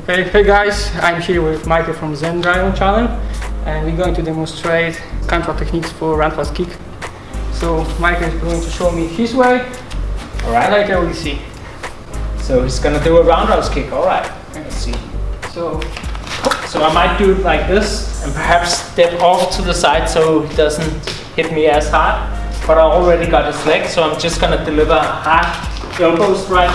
Okay, hey guys, I'm here with Michael from Zen Dragon channel and we're going to demonstrate control techniques for roundhouse kick. So Michael is going to show me his way Alright. and I will see. So he's gonna do a roundhouse kick. Alright. Let's see. So, So I might do it like this and perhaps step off to the side so he doesn't hit me as hard. But I already got his leg, so I'm just gonna deliver a hard elbow strike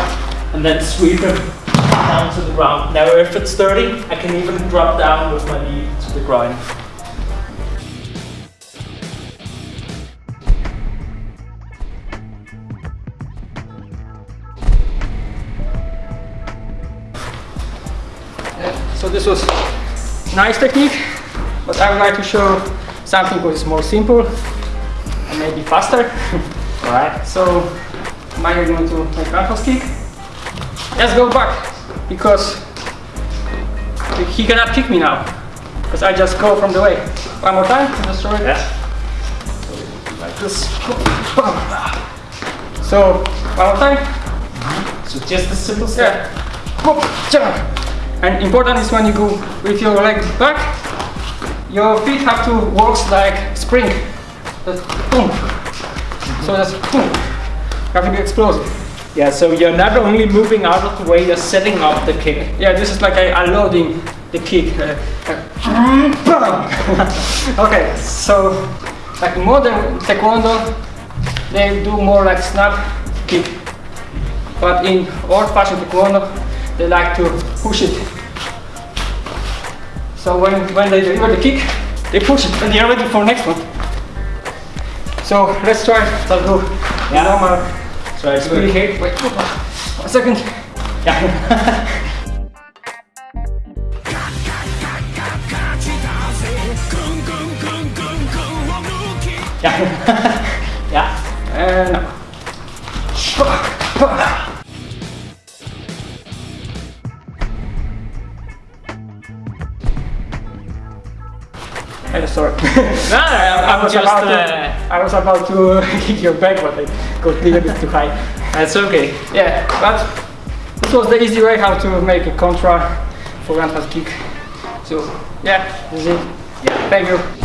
and then sweep him down to the ground. Now if it's dirty, I can even drop down with my knee to the groin. so this was nice technique, but I would like to show something which is more simple and maybe faster. Alright. So Michael is going to make roundhouse kick. Let's go back because he cannot kick me now because I just go from the way. One more time, just show it. Yes. Like this. So one more time. Mm-hmm. So just a simple step. Yeah. And important is when you go with your leg back, your feet have to work like spring. Just boom. So just boom. You have to be explosive. Yeah, so you're not only moving out of the way, you're setting up the kick. Yeah, this is like a, a loading the kick. Uh, okay, so like modern taekwondo, they do more like snap kick. But in old-fashioned taekwondo, they like to push it. So when, when they deliver the kick, they push it and they're ready for next one. So let's try to do Yeah. normal So it's Wait, wait, a second. Yeah. yeah. yeah. And Hey, sorry. No, I, I was just. about to, Uh, I was about to kick your back, but I got a little bit too high. that's okay. Yeah, but this was the easy way how to make a contra for roundhouse kick. So yeah, this is it. Yeah. Thank you.